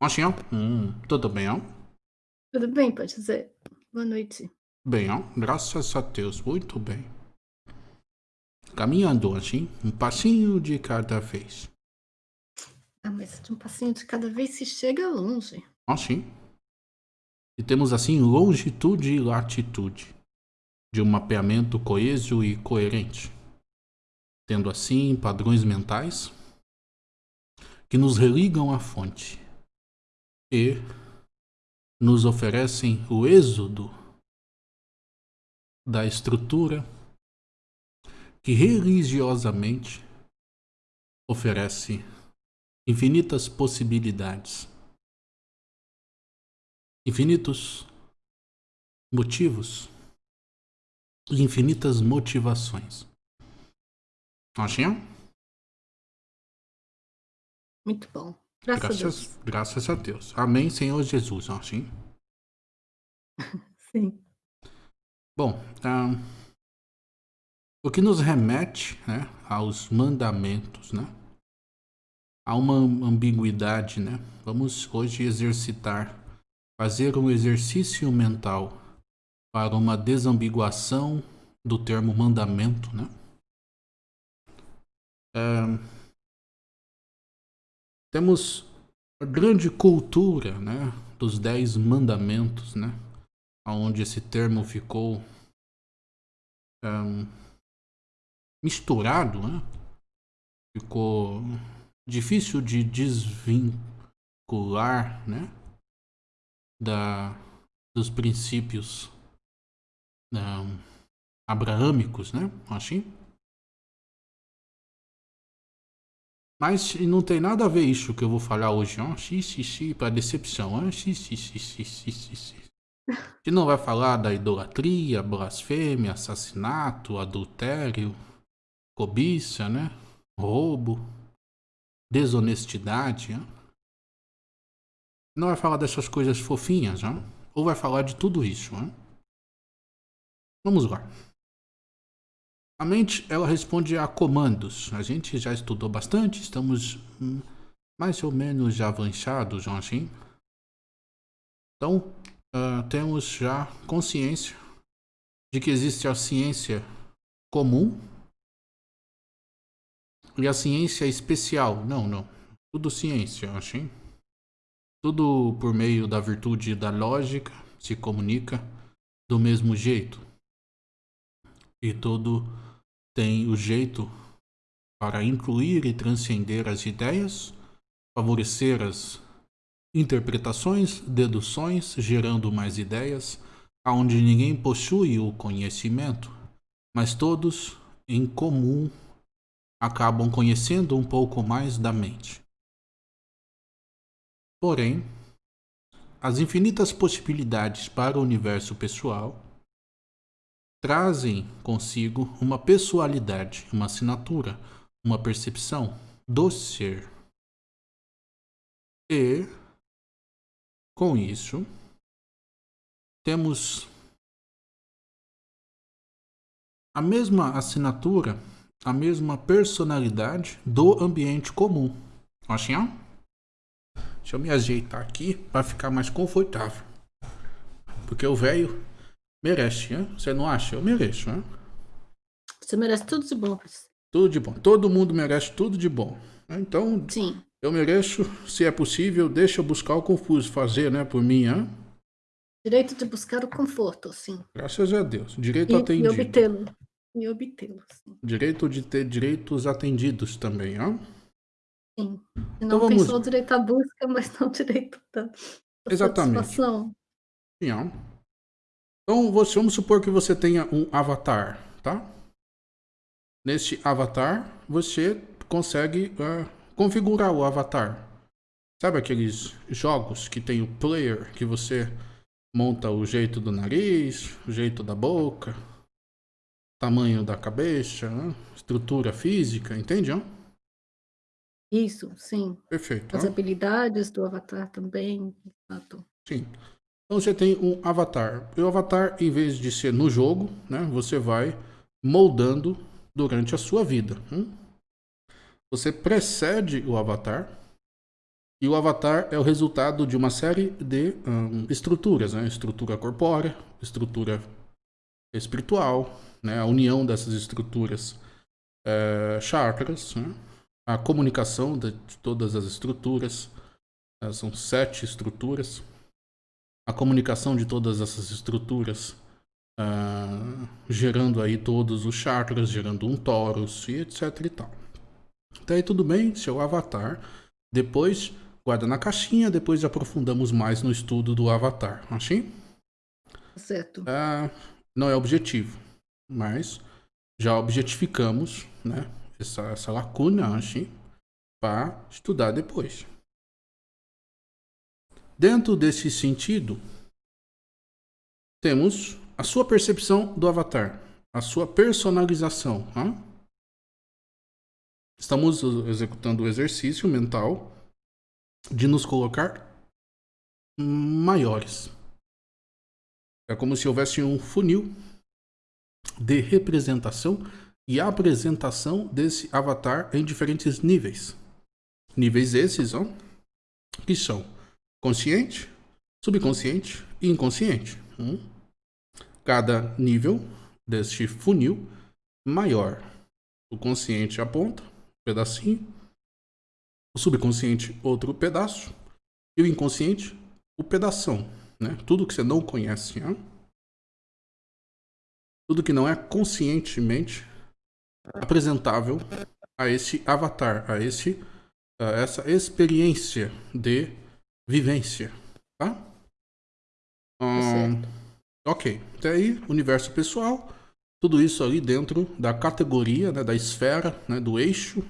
Assim, ó. Hum, tudo bem, ó? Tudo bem, pode dizer. Boa noite. Bem, ó. Graças a Deus, muito bem. Caminhando assim, um passinho de cada vez. Ah, mas de um passinho de cada vez se chega longe. Assim. E temos assim longitude e latitude de um mapeamento coeso e coerente, tendo assim padrões mentais que nos religam à fonte e nos oferecem o êxodo da estrutura que religiosamente oferece infinitas possibilidades, infinitos motivos e infinitas motivações. Achinha? Muito bom. Graças, graças, a Deus. Graças a Deus. Amém, Senhor Jesus. Assim? Sim. Bom, um, o que nos remete né, aos mandamentos, né? Há uma ambiguidade, né? Vamos hoje exercitar, fazer um exercício mental para uma desambiguação do termo mandamento, né? É, temos a grande cultura, né, dos dez mandamentos, né, onde esse termo ficou misturado, né, ficou difícil de desvincular, né, da, dos princípios um, abraâmicos, né, assim. Mas não tem nada a ver isso que eu vou falar hoje, ó. Xi, xi, xi, pra decepção, ó. Xi, xi, xi, xi, xi, xi, xi. A gente não vai falar da idolatria, blasfêmia, assassinato, adultério, cobiça, né? Roubo, desonestidade, ó. Não vai falar dessas coisas fofinhas, ó. Ou vai falar de tudo isso, ó. Vamos lá. A mente, ela responde a comandos. A gente já estudou bastante, estamos hum, mais ou menos já avançados, assim. Então, uh, temos já consciência de que existe a ciência comum e a ciência especial. Não, não. Tudo ciência, assim. Tudo por meio da virtude da lógica se comunica do mesmo jeito. E todo tem o jeito para incluir e transcender as ideias, favorecer as interpretações, deduções, gerando mais ideias, aonde ninguém possui o conhecimento, mas todos em comum acabam conhecendo um pouco mais da mente. Porém, as infinitas possibilidades para o universo pessoal trazem consigo uma pessoalidade, uma assinatura, uma percepção do ser. E, com isso, temos a mesma assinatura, a mesma personalidade do ambiente comum. Assim, ó. Deixa eu me ajeitar aqui para ficar mais confortável. Porque o velho Merece, hein? Você não acha? Eu mereço, hein? Você merece tudo de bom. Tudo de bom. Todo mundo merece tudo de bom. Então, Sim. eu mereço, se é possível, deixa eu buscar o confuso fazer, né, por mim, hein? Direito de buscar o conforto, sim. Graças a Deus. Direito e, atendido. E obtê-lo. E obtê-lo, sim. Direito de ter direitos atendidos também, hein? Sim. Então não então, vamos... tem só o direito à busca, mas não o direito da, da Exatamente. satisfação. Sim, ó. Então, vamos supor que você tenha um avatar, tá? Neste avatar, você consegue uh, configurar o avatar. Sabe aqueles jogos que tem o player, que você monta o jeito do nariz, o jeito da boca, tamanho da cabeça, né? estrutura física, entende? Não? Isso, sim. Perfeito. As habilidades do avatar também, exato. Sim. Então você tem um avatar. E o avatar, em vez de ser no jogo, né, você vai moldando durante a sua vida. Hum? Você precede o avatar E o avatar é o resultado de uma série de um, estruturas, né? estrutura corpórea, estrutura espiritual, né? a união dessas estruturas é, chakras, né? a comunicação de todas as estruturas, né? são sete estruturas, a comunicação de todas essas estruturas, uh, gerando aí todos os chakras, gerando um torus e etc e tal. Até aí tudo bem, seu avatar. Depois guarda na caixinha, depois aprofundamos mais no estudo do avatar, assim? Certo. Uh, não é objetivo, mas já objetificamos né, essa, essa lacuna, assim, para estudar depois. Dentro desse sentido, temos a sua percepção do avatar, a sua personalização. Hein? Estamos executando o exercício mental de nos colocar maiores. É como se houvesse um funil de representação e apresentação desse avatar em diferentes níveis. Níveis esses, ó, que são consciente, subconsciente e inconsciente. Hum? Cada nível deste funil maior. O consciente aponta, um pedacinho. O subconsciente, outro pedaço. E o inconsciente, o pedação. Né? Tudo que você não conhece. Tudo que não é conscientemente apresentável a esse avatar, a, esse, a essa experiência de vivência, tá? Hum, ok, até aí, universo pessoal, tudo isso ali dentro da categoria, né, da esfera, né, do eixo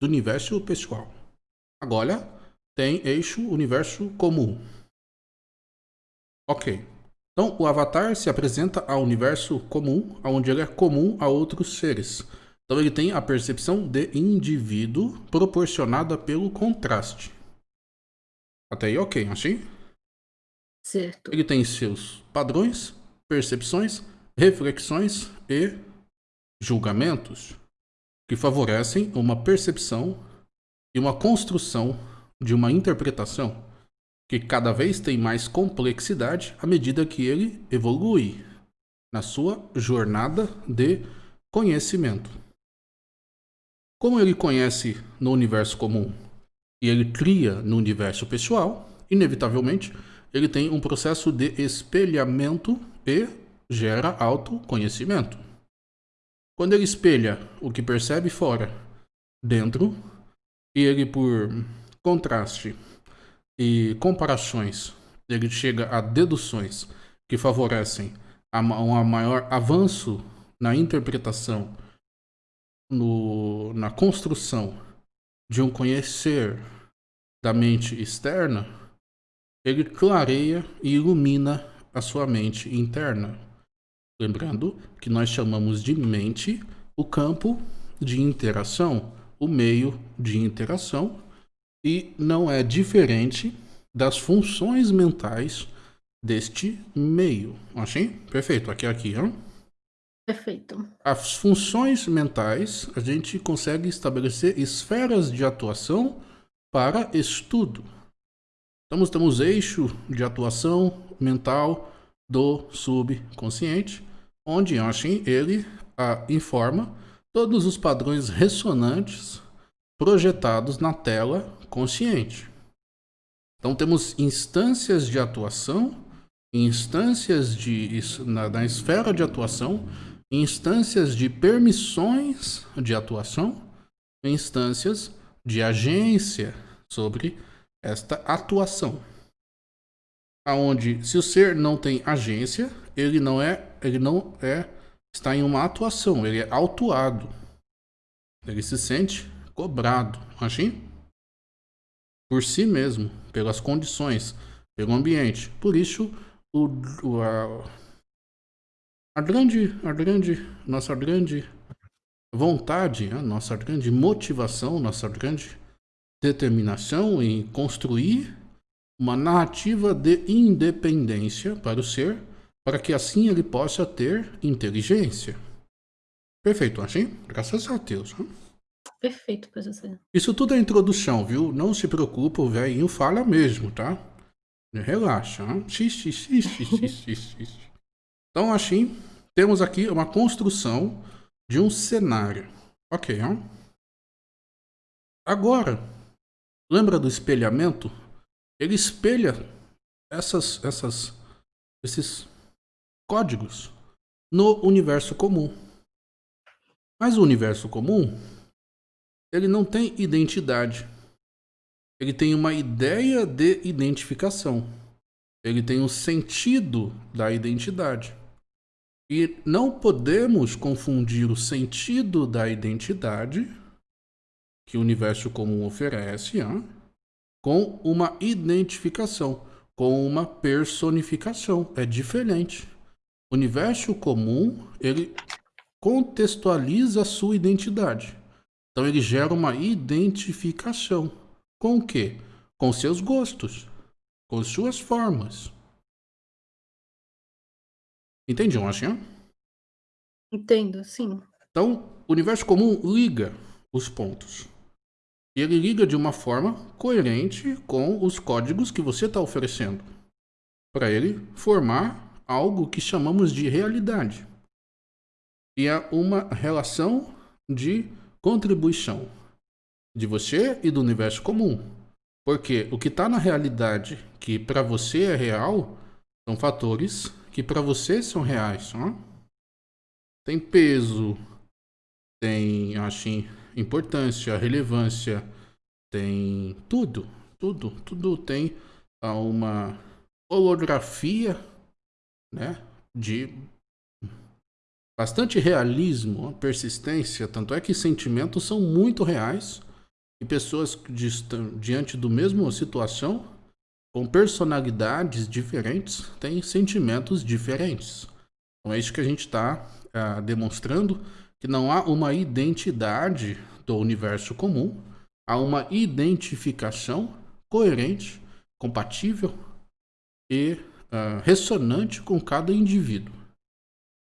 do universo pessoal. Agora, tem eixo universo comum. Ok. Então, o avatar se apresenta ao universo comum, onde ele é comum a outros seres. Então, ele tem a percepção de indivíduo proporcionada pelo contraste. Até aí, ok, assim? Certo. Ele tem seus padrões, percepções, reflexões e julgamentos que favorecem uma percepção e uma construção de uma interpretação que cada vez tem mais complexidade à medida que ele evolui na sua jornada de conhecimento. Como ele conhece no universo comum e ele cria no universo pessoal, inevitavelmente ele tem um processo de espelhamento e gera autoconhecimento. Quando ele espelha o que percebe fora, dentro, e ele por contraste e comparações, ele chega a deduções que favorecem um maior avanço na interpretação, no, na construção de um conhecer da mente externa, ele clareia e ilumina a sua mente interna. Lembrando que nós chamamos de mente o campo de interação, o meio de interação, e não é diferente das funções mentais deste meio. Assim? Perfeito. Aqui, aqui, ó. Perfeito. As funções mentais, a gente consegue estabelecer esferas de atuação para estudo. Então, temos eixo de atuação mental do subconsciente, onde assim, ele a, informa todos os padrões ressonantes projetados na tela consciente. Então, temos instâncias de atuação, instâncias de, na, na esfera de atuação, instâncias de permissões de atuação, instâncias de agência sobre esta atuação. Aonde se o ser não tem agência, ele não é, ele não é está em uma atuação, ele é autuado. Ele se sente cobrado, assim? Por si mesmo, pelas condições, pelo ambiente. Por isso, o, o a, a grande, a grande, nossa grande vontade, a nossa grande motivação, nossa grande determinação em construir uma narrativa de independência para o ser, para que assim ele possa ter inteligência. Perfeito, assim? Graças a Deus. Hein? Perfeito, professor. Isso tudo é introdução, viu? Não se preocupa, o velhinho fala mesmo, tá? Relaxa. Xixi, xixi, xixi, xixi. Então, assim, temos aqui uma construção de um cenário. Ok, ó. Agora, lembra do espelhamento? Ele espelha essas, essas, esses códigos no universo comum. Mas o universo comum, ele não tem identidade. Ele tem uma ideia de identificação. Ele tem um sentido da identidade. E não podemos confundir o sentido da identidade que o universo comum oferece hein, com uma identificação, com uma personificação. É diferente. O universo comum, ele contextualiza a sua identidade. Então ele gera uma identificação. Com o quê? Com seus gostos, com suas formas. Entende, Washington? Entendo, sim. Então, o universo comum liga os pontos. E ele liga de uma forma coerente com os códigos que você está oferecendo. Para ele formar algo que chamamos de realidade. E é uma relação de contribuição de você e do universo comum. Porque o que está na realidade, que para você é real, são fatores que para você são reais. Ó. Tem peso, tem acho, importância, relevância, tem tudo, tudo, tudo tem uma holografia né, de bastante realismo, persistência, tanto é que sentimentos são muito reais e pessoas diante do mesmo situação, com personalidades diferentes, têm sentimentos diferentes. Então é isso que a gente está ah, demonstrando, que não há uma identidade do universo comum, há uma identificação coerente, compatível e uh, ressonante com cada indivíduo.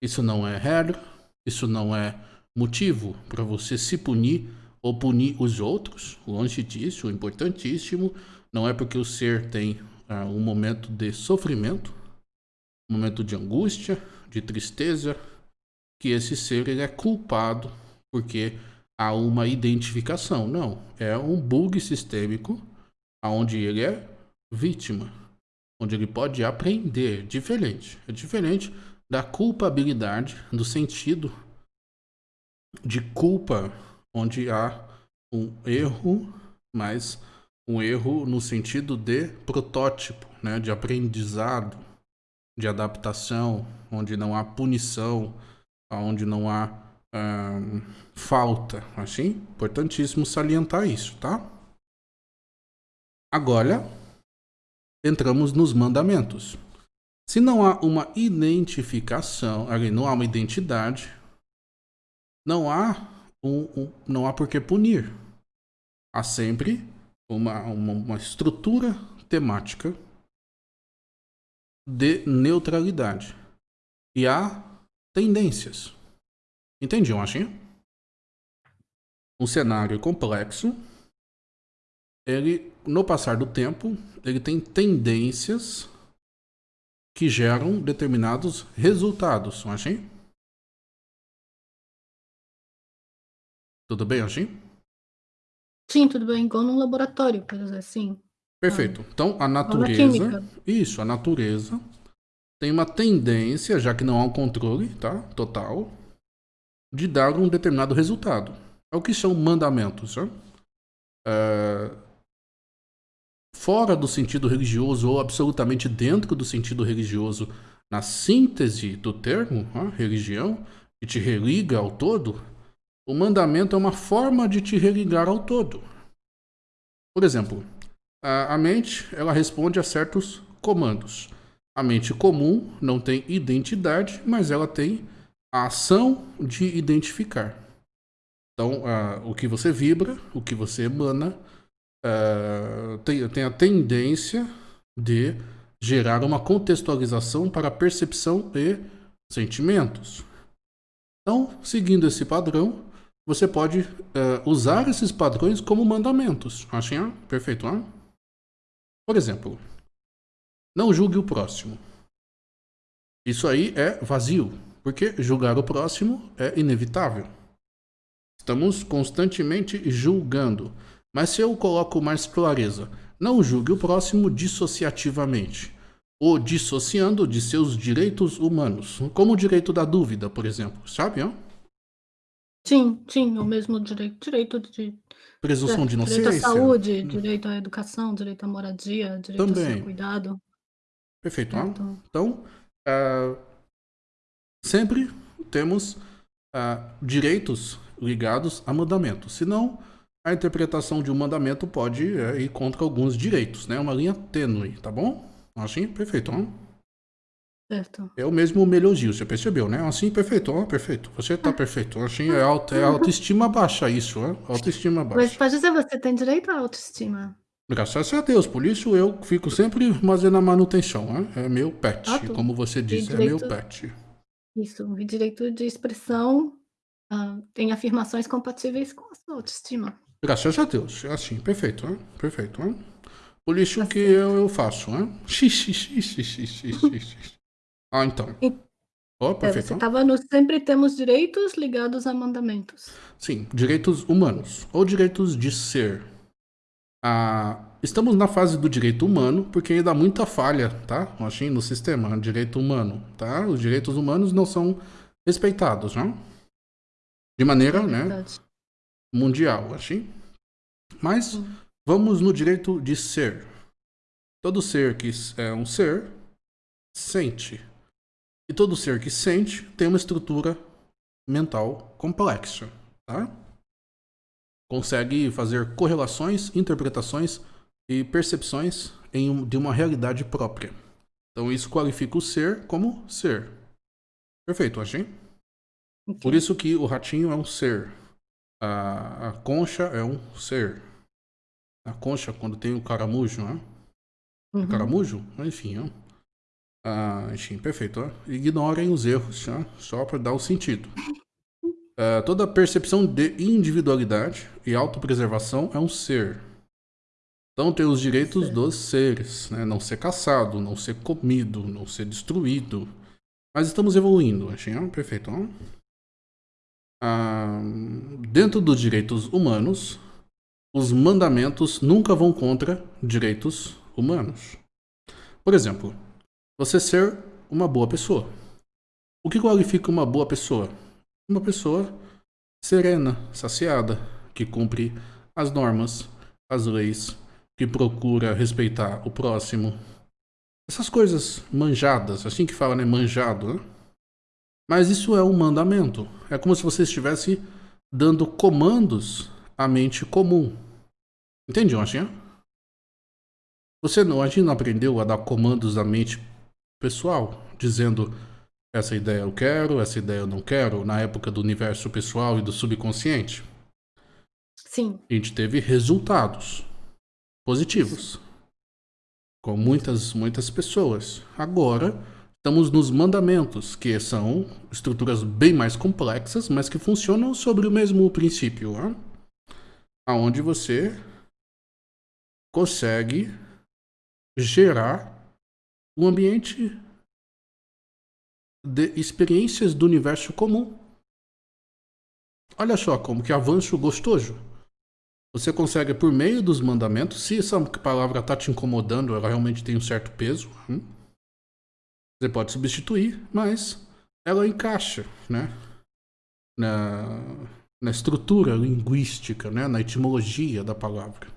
Isso não é regra, isso não é motivo para você se punir ou punir os outros, longe disso, o importantíssimo não é porque o ser tem uh, um momento de sofrimento, um momento de angústia, de tristeza, que esse ser ele é culpado porque há uma identificação. Não, é um bug sistêmico onde ele é vítima, onde ele pode aprender, diferente. É diferente da culpabilidade, do sentido de culpa onde há um erro, mas um erro no sentido de protótipo, né, de aprendizado, de adaptação, onde não há punição, onde não há hum, falta, assim, importantíssimo salientar isso, tá? Agora, entramos nos mandamentos. Se não há uma identificação, não há uma identidade, não há um, um, não há por que punir. Há sempre uma, uma, uma estrutura temática de neutralidade. E há tendências. Entendiam, Achinha? Um cenário complexo, ele, no passar do tempo, ele tem tendências que geram determinados resultados, Achinha? Tudo bem, Anjin? Sim, tudo bem. Igual num laboratório, por exemplo, assim. Perfeito. Então, a natureza... Isso, a natureza tem uma tendência, já que não há um controle, tá? Total, de dar um determinado resultado. É o que são mandamentos, né? É... Fora do sentido religioso ou absolutamente dentro do sentido religioso, na síntese do termo, né? religião, que te religa ao todo, o mandamento é uma forma de te religar ao todo. Por exemplo, a, mente ela responde a certos comandos. A mente comum não tem identidade, mas ela tem a ação de identificar. Então, uh, o que você vibra, o que você emana, uh, tem, tem a tendência de gerar uma contextualização para percepção e sentimentos. Então, seguindo esse padrão, você pode uh, usar esses padrões como mandamentos. Achei? Perfeito. Hein? Por exemplo, não julgue o próximo. Isso aí é vazio, porque julgar o próximo é inevitável. Estamos constantemente julgando. Mas se eu coloco mais clareza, não julgue o próximo dissociativamente, ou dissociando de seus direitos humanos, como o direito da dúvida, por exemplo, sabe? Ó? Sim, sim, o mesmo direito, direito de presunção de inocência, direito à saúde, direito à educação, direito à moradia, direito Também. a ser cuidado. Perfeito. Então, então uh, sempre temos uh, direitos ligados a mandamentos. Senão, a interpretação de um mandamento pode é, ir contra alguns direitos, né? Uma linha tênue, tá bom? Assim, perfeito. Hein? Certo. O mesmo elogio, você percebeu, né? Assim, perfeito, ó, perfeito. Você tá perfeito. Assim, é, auto, é autoestima baixa isso, ó. Autoestima baixa. Mas pode dizer, você tem direito à autoestima. Graças a Deus, por isso eu fico sempre fazendo a manutenção, né? É meu pet, ah, como você disse, direito, é meu pet. Isso, e direito de expressão uh, tem afirmações compatíveis com a sua autoestima. Graças a Deus, é assim, perfeito, hein? perfeito. Hein? Por isso assim. que eu, eu faço, hein? Ah, então. Oh, perfeito. Você estava no sempre temos direitos ligados a mandamentos. Sim, direitos humanos, ou direitos de ser. Ah, estamos na fase do direito humano, porque ainda há muita falha, tá? Achei no sistema, direito humano, tá? Os direitos humanos não são respeitados, não? De maneira, é né? mundial, assim. Mas vamos no direito de ser. Todo ser que é um ser sente. E todo ser que sente tem uma estrutura mental complexa, tá? Consegue fazer correlações, interpretações e percepções em, de uma realidade própria. Então isso qualifica o ser como ser. Perfeito, achei? Okay. Por isso que o ratinho é um ser. A, a concha é um ser. A concha, quando tem o caramujo, né? Uhum. Caramujo? Enfim, ó. Ah, enfim, perfeito. Ó. Ignorem os erros, ó, só para dar o sentido. Uh, toda percepção de individualidade e autopreservação é um ser. Então tem os direitos Sim. dos seres, né? Não ser caçado, não ser comido, não ser destruído. Mas estamos evoluindo, achei, ó, perfeito. Ó ah, dentro dos direitos humanos, os mandamentos nunca vão contra direitos humanos. Por exemplo, você ser uma boa pessoa. O que qualifica uma boa pessoa? Uma pessoa serena, saciada, que cumpre as normas, as leis, que procura respeitar o próximo. Essas coisas manjadas, assim que fala, né? Manjado, né? Mas isso é um mandamento. É como se você estivesse dando comandos à mente comum. Entende, Anjinha? Você não, a gente não aprendeu a dar comandos à mente pessoal, dizendo essa ideia eu quero, essa ideia eu não quero, na época do universo pessoal e do subconsciente? Sim. A gente teve resultados positivos com muitas, muitas pessoas. Agora, Estamos nos mandamentos, que são estruturas bem mais complexas, mas que funcionam sobre o mesmo princípio, né? aonde você consegue gerar um ambiente de experiências do universo comum. Olha só como que avanço gostoso. Você consegue, por meio dos mandamentos, se essa palavra está te incomodando, ela realmente tem um certo peso. Hein? Você pode substituir, mas ela encaixa, né? Na, na estrutura linguística, né? na etimologia da palavra.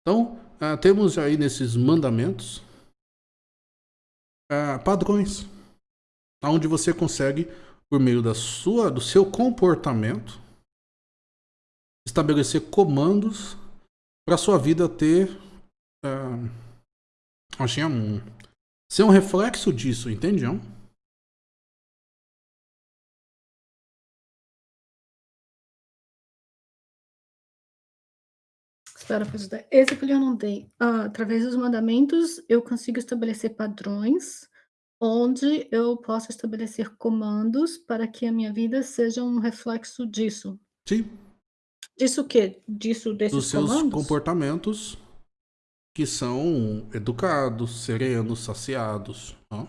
Então, uh, temos aí nesses mandamentos uh, padrões, onde você consegue, por meio da sua, do seu comportamento, estabelecer comandos para sua vida ter uh, assim, um, ser um reflexo disso, entende? Espera, professor. Esse que eu não dei. Ah, através dos mandamentos, eu consigo estabelecer padrões onde eu posso estabelecer comandos para que a minha vida seja um reflexo disso. Sim. Disso o quê? Disso, desses Dos seus comandos? comportamentos que são educados, serenos, saciados. Ó.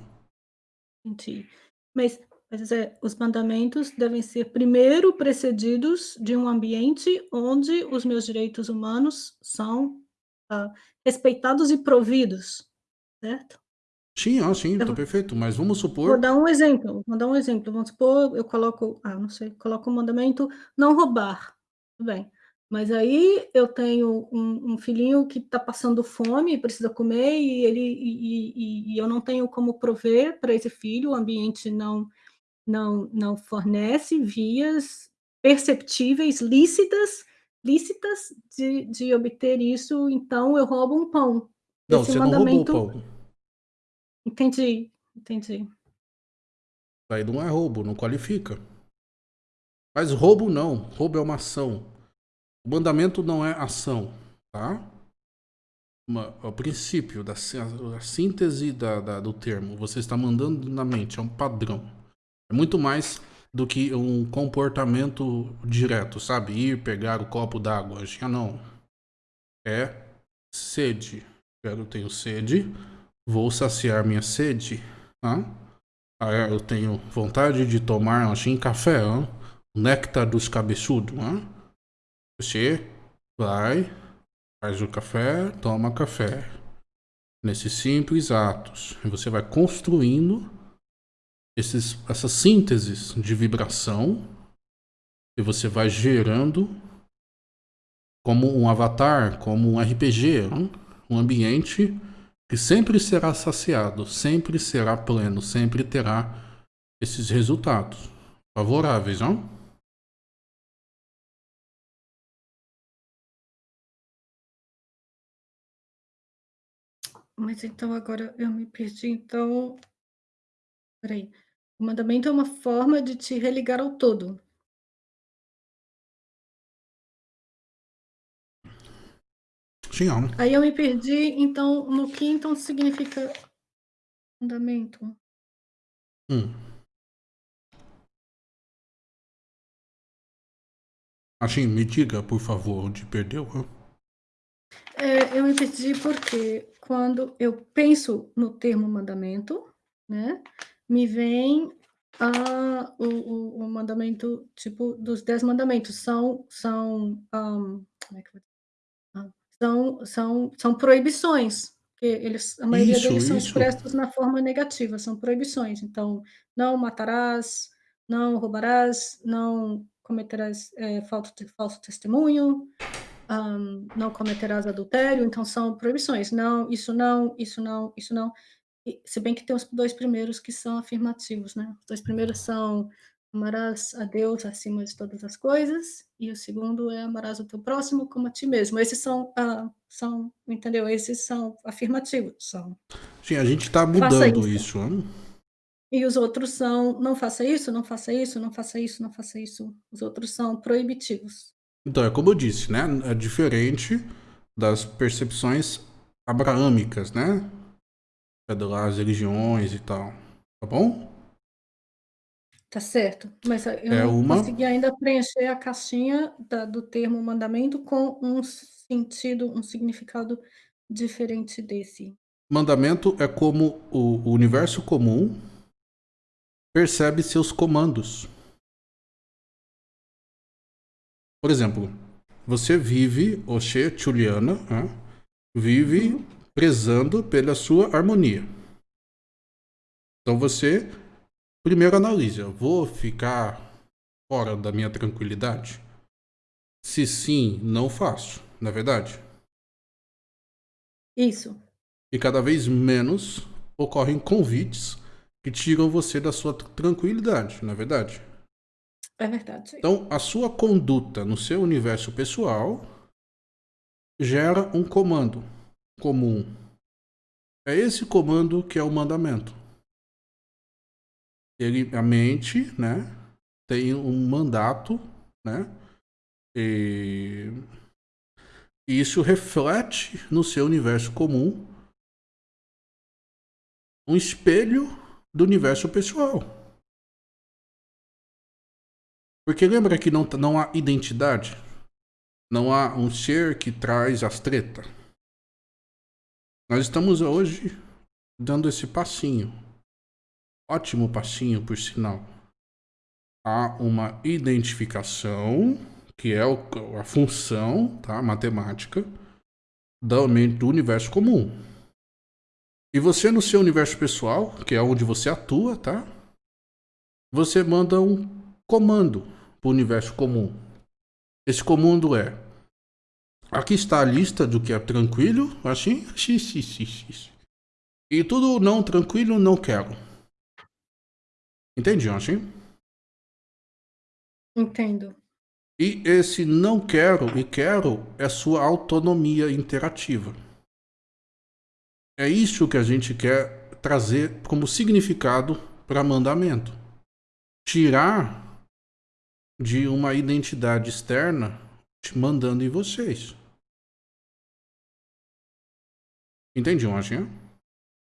Entendi. Mas, mas é, os mandamentos devem ser primeiro precedidos de um ambiente onde os meus direitos humanos são ah, respeitados e providos, certo? Sim, ó, sim, tá vou- perfeito. Mas vamos Vou supor. dar um exemplo, vou dar um exemplo. Vamos supor, eu coloco, ah, não sei, coloco o mandamento não roubar. Tudo bem. Mas aí eu tenho um, um filhinho que está passando fome, precisa comer, e ele e, e- e eu não tenho como prover para esse filho, o ambiente não, não, não fornece vias perceptíveis, lícitas, lícitas de, de obter isso, então eu roubo um pão. Não, Esse você não roubou o mandamento- pão. Entendi, entendi. Aí não é roubo, não qualifica. Mas roubo não. Roubo é uma ação. O mandamento não é ação, tá? Uma- o princípio da a, a síntese da, da- do termo. Você está mandando na mente, é um padrão. É muito mais do que um comportamento direto, sabe? Ir pegar o copo d'água. Já não. É sede. Eu tenho sede, vou saciar minha sede. Ah, eu tenho vontade de tomar assim café, hã? néctar dos cabeçudos. hã? Você vai, faz o café, toma café. Nesses simples atos. Você vai construindo esses, essas sínteses de vibração e você vai gerando como um avatar, como um RPG, um ambiente que sempre será saciado, sempre será pleno, sempre terá esses resultados favoráveis, não? Mas então agora eu me perdi, então Peraí. O mandamento é uma forma de te religar ao todo. Sim, ó. Aí eu me perdi, então, no que então significa mandamento? Hum. Assim, me diga, por favor, onde perdeu. É, eu me perdi porque quando eu penso no termo mandamento, né, me vem ah, o, o, o mandamento, tipo, dos dez mandamentos. São, são, como é dizer? Ah, são, são, são proibições. que Eles, a maioria Isso, deles são isso. expressos na forma negativa, são proibições. Então, não matarás, não roubarás, não cometerás é, falso, falso testemunho, Ahn, não cometerás adultério, então são proibições. Não, isso não, isso não, isso não. Se bem que tem os dois primeiros que são afirmativos, né? Os dois primeiros são amarás a Deus acima de todas as coisas, e o segundo é amarás o teu próximo como a ti mesmo. Esses são, ah, são entendeu? Esses são afirmativos, são. Sim, a gente tá Faça mudando isso. isso. hã? E os outros são não faça isso, não faça isso, não faça isso, não faça isso. Os outros são proibitivos. Então, é como eu disse, né? É diferente das percepções abraâmicas, né? É das religiões e tal. Tá bom? Tá certo, mas eu É não uma- consegui ainda preencher a caixinha da do termo mandamento com um sentido, um significado diferente desse. Mandamento é como o o universo comum percebe seus comandos. Por exemplo, você vive, Oxê Juliana, né, vive Uhum. Prezando pela sua harmonia. Então você primeiro analisa, vou ficar fora da minha tranquilidade? Se sim, não faço, na é verdade. Isso, E cada vez menos ocorrem convites que tiram você da sua tr- tranquilidade, não é verdade? é verdade. Então, a sua conduta no seu universo pessoal gera um comando comum. É esse comando que é o mandamento. Ele, a mente, né, tem um mandato, né, e isso reflete no seu universo comum um espelho do universo pessoal. Porque lembra que não, não há identidade? Não há um ser que traz as tretas. Nós estamos hoje dando esse passinho. Ótimo passinho, por sinal. Há uma identificação, que é a função tá, matemática, do universo comum. E você no seu universo pessoal, que é onde você atua, tá? Você manda um comando para o universo comum. Esse comando é Aqui está a lista do que é tranquilo, assim, e tudo não tranquilo, não quero. Entende, assim? Entendo. E esse não quero e quero é sua autonomia interativa. É isso que a gente quer trazer como significado para mandamento. Tirar de uma identidade externa te mandando em vocês. Entendi, Washington.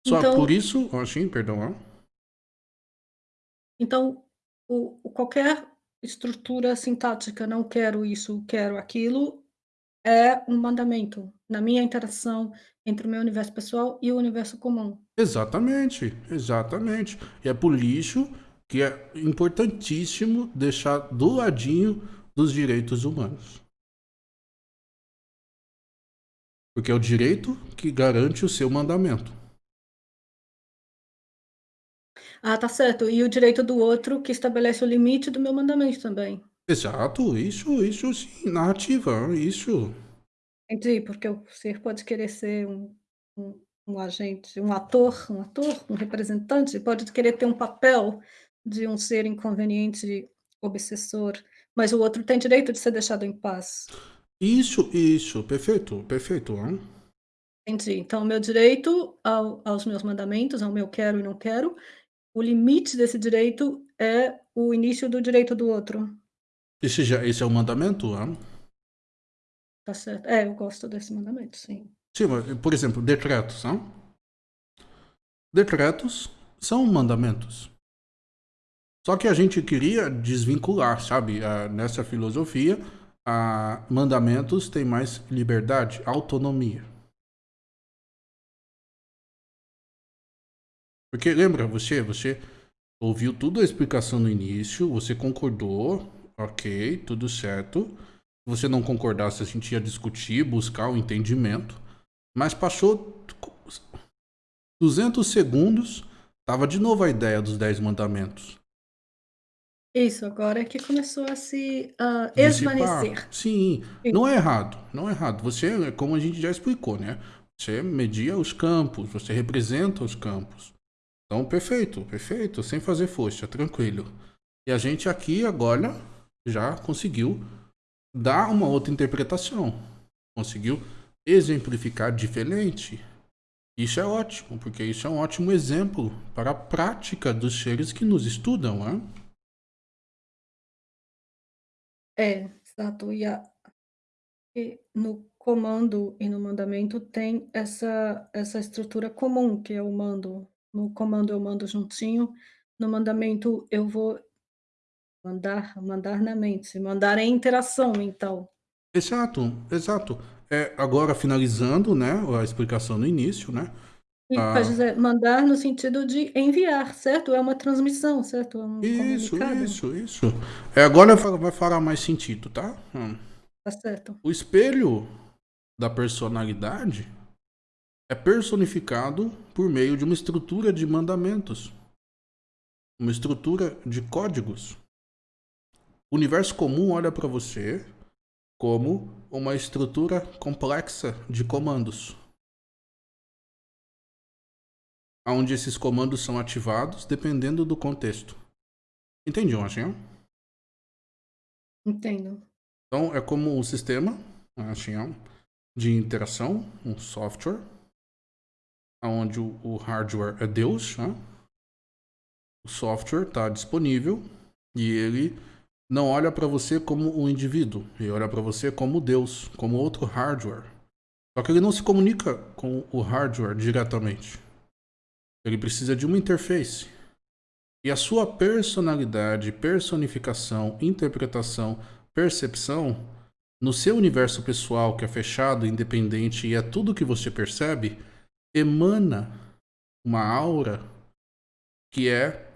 Só então, por isso, Washington, perdão. Então, o, qualquer estrutura sintática, não quero isso, quero aquilo, é um mandamento na minha interação entre o meu universo pessoal e o universo comum. Exatamente, exatamente. E é por isso que é importantíssimo deixar do ladinho dos direitos humanos. Porque é o direito que garante o seu mandamento. Ah, tá certo. E o direito do outro que estabelece o limite do meu mandamento também. Exato, isso, isso sim, narrativa, isso. Entendi, porque o ser pode querer ser um, um, um agente, um ator, um ator, um representante, pode querer ter um papel de um ser inconveniente, obsessor, mas o outro tem direito de ser deixado em paz. Isso, isso, perfeito, perfeito. Hein? Entendi. Então, o meu direito ao, aos meus mandamentos, ao meu quero e não quero, o limite desse direito é o início do direito do outro. Esse, já, esse é o mandamento? Hein? Tá certo. É, eu gosto desse mandamento, sim. Sim, mas, por exemplo, decretos. Hein? Decretos são mandamentos. Só que a gente queria desvincular, sabe? nessa filosofia, a mandamentos tem mais liberdade, autonomia. Porque lembra, você, você ouviu tudo a explicação no início, você concordou, ok, tudo certo. Se você não concordasse, a gente ia discutir, buscar o um entendimento. Mas passou 200 segundos, tava de novo a ideia dos 10 mandamentos. Isso, agora é que começou a se uh, esvanecer. Sim, não é errado, não é errado. Você, como a gente já explicou, né? Você media os campos, você representa os campos. Então, perfeito, perfeito, sem fazer força, tranquilo. E a gente aqui agora já conseguiu dar uma outra interpretação. Conseguiu exemplificar diferente. Isso é ótimo, porque isso é um ótimo exemplo para a prática dos seres que nos estudam, né? É, exato. E a e no comando e no mandamento tem essa essa estrutura comum, que é o mando. No comando eu mando juntinho, no mandamento eu vou mandar mandar na mente, mandar em interação, então. Exato, exato. É, agora finalizando, né, a explicação no início, né, e ah. dizer, mandar no sentido de enviar, certo? É uma transmissão, certo? É um isso, comunicado. isso, isso. É, agora vai falar mais sentido, tá? Hum. Tá certo. O espelho da personalidade é personificado por meio de uma estrutura de mandamentos, uma estrutura de códigos. O universo comum olha para você como uma estrutura complexa de comandos onde esses comandos são ativados dependendo do contexto. Entendi, Machinho? Entendo. Então, é como um sistema Machinho, de interação, um software, onde o hardware é Deus, né? o software está disponível e ele não olha para você como um indivíduo, ele olha para você como Deus, como outro hardware. Só que ele não se comunica com o hardware diretamente. Ele precisa de uma interface. E a sua personalidade, personificação, interpretação, percepção, no seu universo pessoal que é fechado, independente e é tudo que você percebe, emana uma aura que é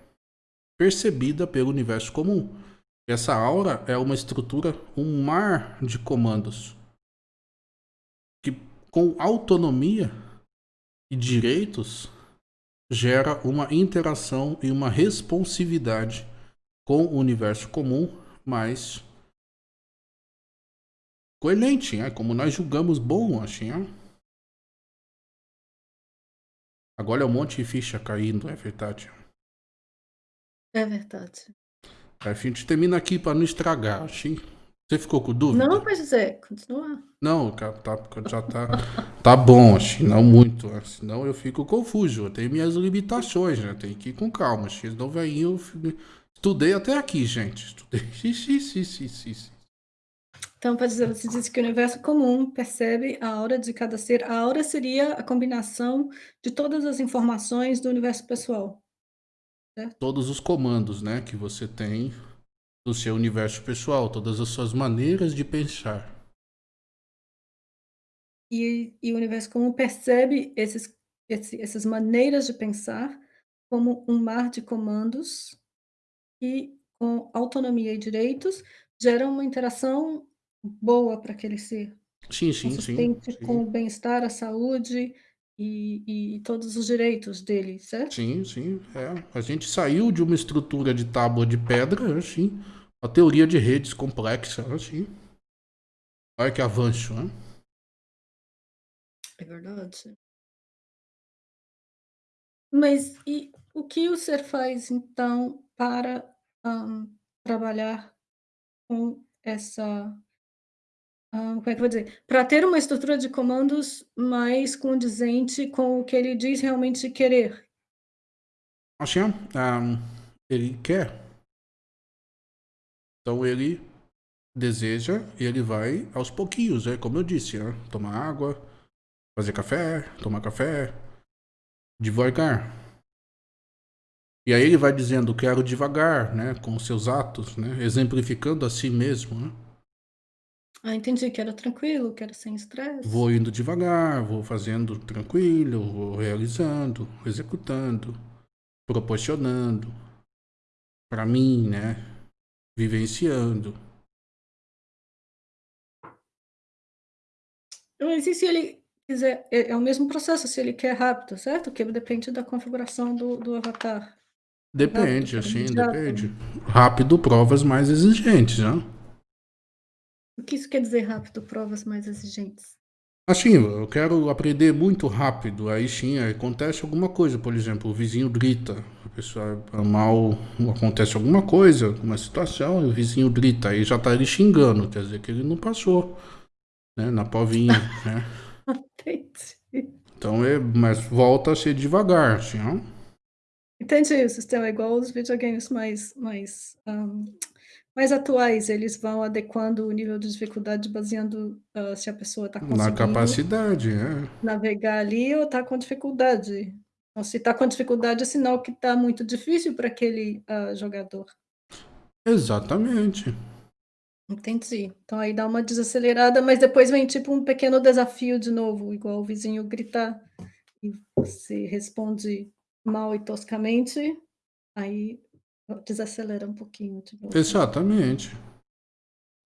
percebida pelo universo comum. Essa aura é uma estrutura, um mar de comandos que com autonomia e direitos gera uma interação e uma responsividade com o universo comum, mas coerente, né? como nós julgamos bom, assim. Né? Agora é um monte de ficha caindo, é verdade. É verdade. A gente termina aqui para não estragar, assim. Você ficou com dúvida? Não, mas é, continua. Não, tá, já tá, tá bom, assim, não muito. Senão eu fico confuso. Eu tenho minhas limitações, né? Tem que ir com calma. Senão vai eu estudei até aqui, gente. Estudei. Então, para dizer, você disse que o universo comum percebe a aura de cada ser. A aura seria a combinação de todas as informações do universo pessoal. Certo? Todos os comandos, né, que você tem do seu universo pessoal, todas as suas maneiras de pensar. E, e o universo comum percebe esses, esse, essas maneiras de pensar como um mar de comandos que, com autonomia e direitos, geram uma interação boa para aquele ser. Sim, sim, consistente sim, sim. com o bem-estar, a saúde e, e todos os direitos dele, certo? Sim, sim. É. A gente saiu de uma estrutura de tábua de pedra, assim, a teoria de redes complexa, assim. Olha que avanço, né? É verdade. Mas e o que o ser faz, então, para um, trabalhar com essa. Um, como é que eu vou dizer? Para ter uma estrutura de comandos mais condizente com o que ele diz realmente querer. Assim, um, ele quer então ele deseja e ele vai aos pouquinhos, é como eu disse, né? tomar água, fazer café, tomar café, devagar. E aí ele vai dizendo, quero devagar, né, com seus atos, né, exemplificando a si mesmo, né? Ah, entendi, quero tranquilo, quero sem estresse. Vou indo devagar, vou fazendo tranquilo, vou realizando, executando, proporcionando para mim, né, vivenciando. Mas e se ele quiser, é, é o mesmo processo, se ele quer rápido, certo? Que depende da configuração do, do avatar. Depende, rápido, assim, depende. Rápido, provas mais exigentes, né? O que isso quer dizer rápido, provas mais exigentes? Assim, eu quero aprender muito rápido, aí sim, acontece alguma coisa, por exemplo, o vizinho grita, a pessoa é mal, acontece alguma coisa, uma situação, e o vizinho grita, aí já tá ele xingando, quer dizer que ele não passou, né, na povinha, né. Entendi. Então, é, mas volta a ser devagar, assim, ó. Entendi, o sistema é igual os videogames mais, mais um, mais atuais, eles vão adequando o nível de dificuldade baseando uh, se a pessoa está conseguindo... Na capacidade, é. Navegar ali ou está com dificuldade. Então, se está com dificuldade, é sinal que está muito difícil para aquele uh, jogador. Exatamente. Entendi. Então aí dá uma desacelerada, mas depois vem tipo um pequeno desafio de novo, igual o vizinho gritar e você responde mal e toscamente, aí Desacelera um pouquinho de novo. Exatamente.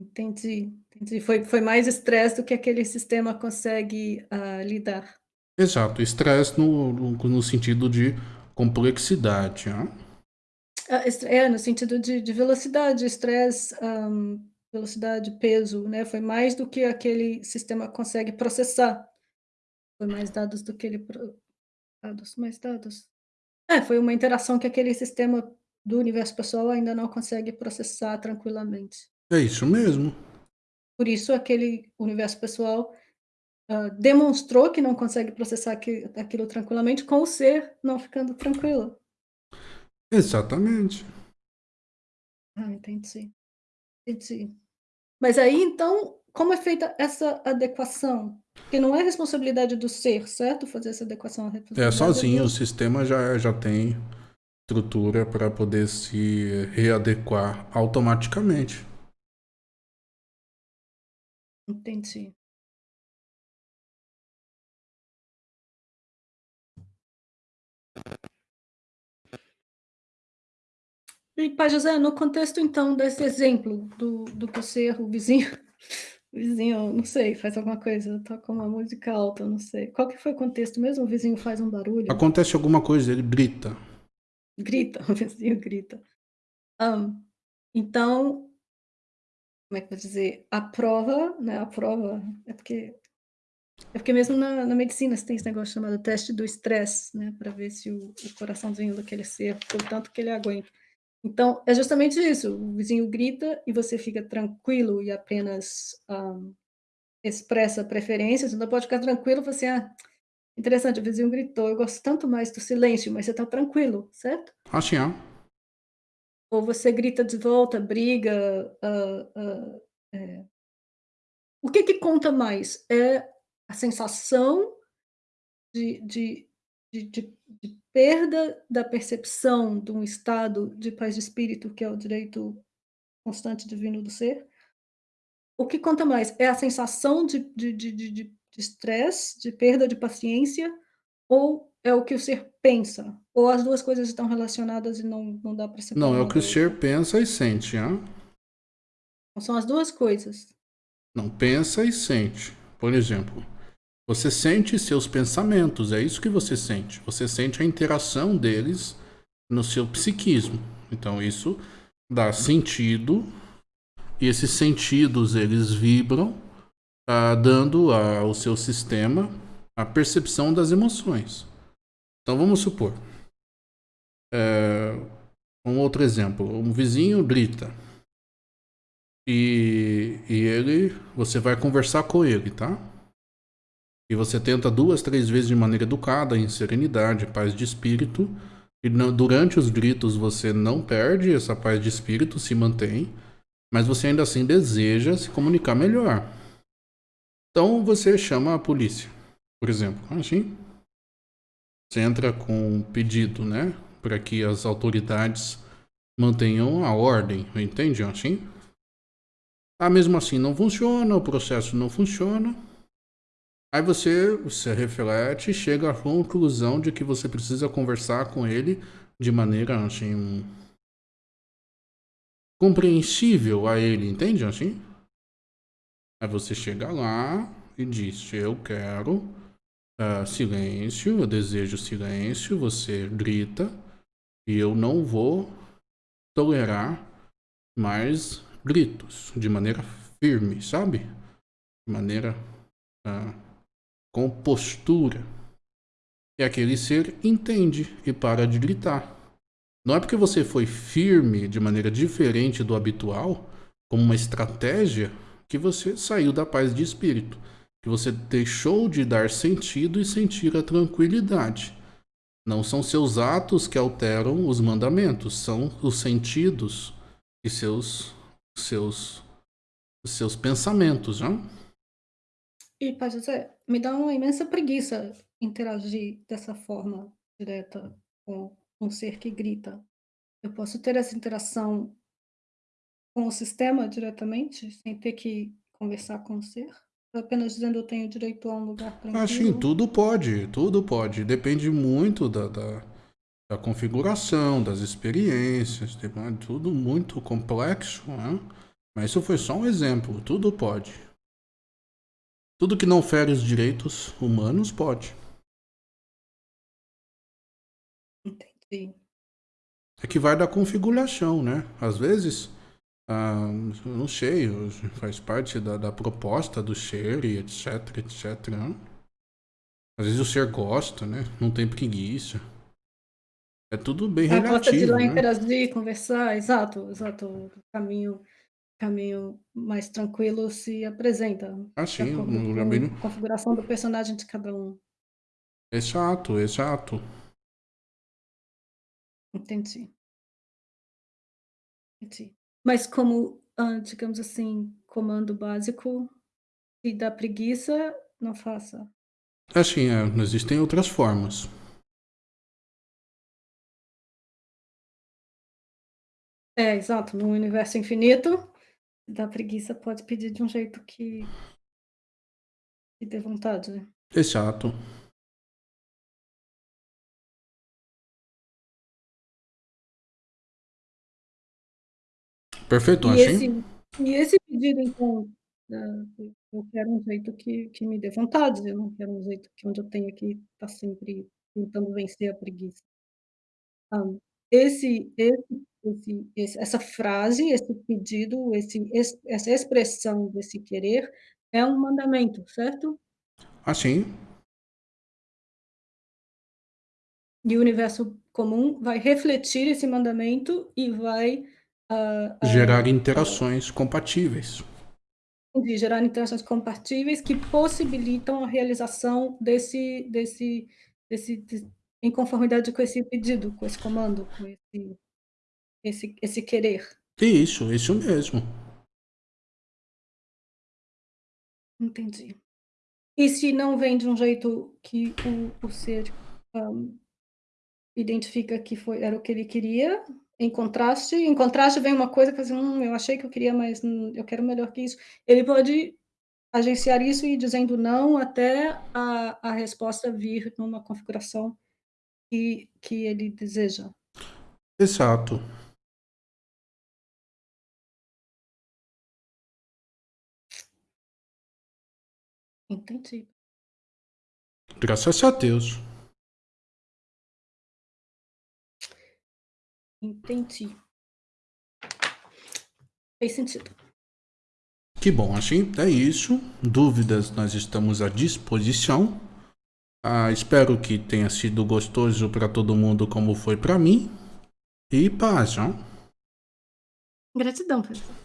Entendi, entendi. Foi, foi mais estresse do que aquele sistema consegue uh, lidar. Exato, estresse no, no, no, sentido de complexidade. Né? É, no sentido de, de velocidade, estresse, um, velocidade, peso, né? Foi mais do que aquele sistema consegue processar. Foi mais dados do que ele... Dados, mais dados. É, foi uma interação que aquele sistema do universo pessoal ainda não consegue processar tranquilamente. É isso mesmo. Por isso, aquele universo pessoal uh, demonstrou que não consegue processar aquilo, aquilo tranquilamente, com o ser não ficando tranquilo. Exatamente. Ah, entendi. Entendi. Mas aí, então, como é feita essa adequação? Que não é responsabilidade do ser, certo? Fazer essa adequação. É sozinho, do... o sistema já, já tem estrutura para poder se readequar automaticamente. Entendi. E, Pai José, no contexto, então, desse exemplo do, do que o vizinho, o vizinho, não sei, faz alguma coisa, toca uma música alta, não sei. Qual que foi o contexto mesmo? O vizinho faz um barulho? Acontece alguma coisa, ele grita. Grita, o vizinho grita. Um, então, como é que eu vou dizer? A prova, né? A prova é porque é porque mesmo na, na medicina você tem esse negócio chamado teste do estresse, né? Para ver se o, o coraçãozinho daquele ser, por tanto que ele aguenta. Então, é justamente isso, o vizinho grita e você fica tranquilo e apenas, hã, expressa preferências, então pode ficar tranquilo, você: "Ah, interessante, o vizinho gritou, eu gosto tanto mais do silêncio", mas você está tranquilo, certo? Assim, ó. Ou você grita de volta, briga, hã hã, eh o que que conta mais? É a sensação de de de de de perda da percepção de um estado de paz de espírito, que é o direito constante divino do ser? O que conta mais? É a sensação de de de de estresse, de perda de paciência, ou é o que o ser pensa? Ou as 2 coisas estão relacionadas e não não dá para separar Não, é o que o ser pensa e sente, hã? Então são as 2 coisas. Não, pensa e sente. Por exemplo, você sente seus pensamentos, é isso que você sente. Você sente a interação deles no seu psiquismo. Então isso dá sentido e esses sentidos eles vibram, dando ao seu sistema a percepção das emoções. Então vamos supor, é, um outro exemplo, um vizinho grita e, e ele, você vai conversar com ele, tá? E você tenta duas, três vezes de maneira educada, em serenidade, paz de espírito. E não, durante os gritos você não perde essa paz de espírito, se mantém, mas você ainda assim deseja se comunicar melhor. Então você chama a polícia, por exemplo, assim. Você entra com um pedido, né, para que as autoridades mantenham a ordem, entende assim? Ah, mesmo assim não funciona, o processo não funciona. Aí você, você reflete e chega à conclusão de que você precisa conversar com ele de maneira assim compreensível a ele, entende assim? Aí você chega lá e diz: Eu quero uh, silêncio, eu desejo silêncio. Você grita e eu não vou tolerar mais gritos de maneira firme, sabe? De maneira. Uh, com postura. E aquele ser entende e para de gritar. Não é porque você foi firme de maneira diferente do habitual, como uma estratégia, que você saiu da paz de espírito, que você deixou de dar sentido e sentir a tranquilidade. Não são seus atos que alteram os mandamentos, são os sentidos e seus seus seus pensamentos, não? E, Pai José, me dá uma imensa preguiça interagir dessa forma direta com um ser que grita. Eu posso ter essa interação com o sistema diretamente, sem ter que conversar com o ser? Apenas dizendo eu tenho direito a um lugar Assim, tranquilo? tudo pode, tudo pode. Depende muito da, da, da configuração, das experiências, tudo muito complexo, né? Mas isso foi só um exemplo, tudo pode. Tudo que não fere os direitos humanos pode. Entendi. É que vai da configuração, né? Às vezes, ah, não sei, faz parte da, da proposta do ser e etc, etc. Né? Às vezes o ser gosta, né? Não tem preguiça. É tudo bem A gosta de ir relativo, lá né? interagir, conversar, exato, exato. O caminho caminho mais tranquilo se apresenta, de Assim, acordo no com Rabino. a configuração do personagem de cada um. Exato, exato. Entendi. Entendi. Mas como, digamos assim, comando básico, se dá preguiça, não faça. Assim, é, existem outras formas. É, exato, no universo infinito, da preguiça pode pedir de um jeito que que dê vontade. Exato. Perfeito, E achei. esse e esse pedido então, eu quero um jeito que que me dê vontade, eu não quero um jeito que onde eu tenha que estar sempre tentando vencer a preguiça. Hã, esse esse esse esse essa frase, esse pedido, esse ex essa expressão desse querer é um mandamento, certo? Assim. E o universo comum vai refletir esse mandamento e vai, hã Gerar hã interações compatíveis. De gerar interações compatíveis que possibilitam a realização desse desse desse des em conformidade com esse pedido, com esse comando, com esse esse esse querer. Isso, isso mesmo. Entendi. E se não vem de um jeito que o o ser, hã, identifica que foi era o que ele queria, em contraste em contraste vem uma coisa que assim: "Hum, eu achei que eu queria, mas, hum, eu quero melhor que isso", ele pode agenciar isso e ir dizendo não até a a resposta vir numa configuração que que ele deseja. Exato. Entendi. Graças a Deus. Entendi. Fez sentido. Que bom, assim, é isso. Dúvidas, nós estamos à disposição. Ah, espero que tenha sido gostoso para todo mundo como foi para mim. E paz, ó. Gratidão, professor.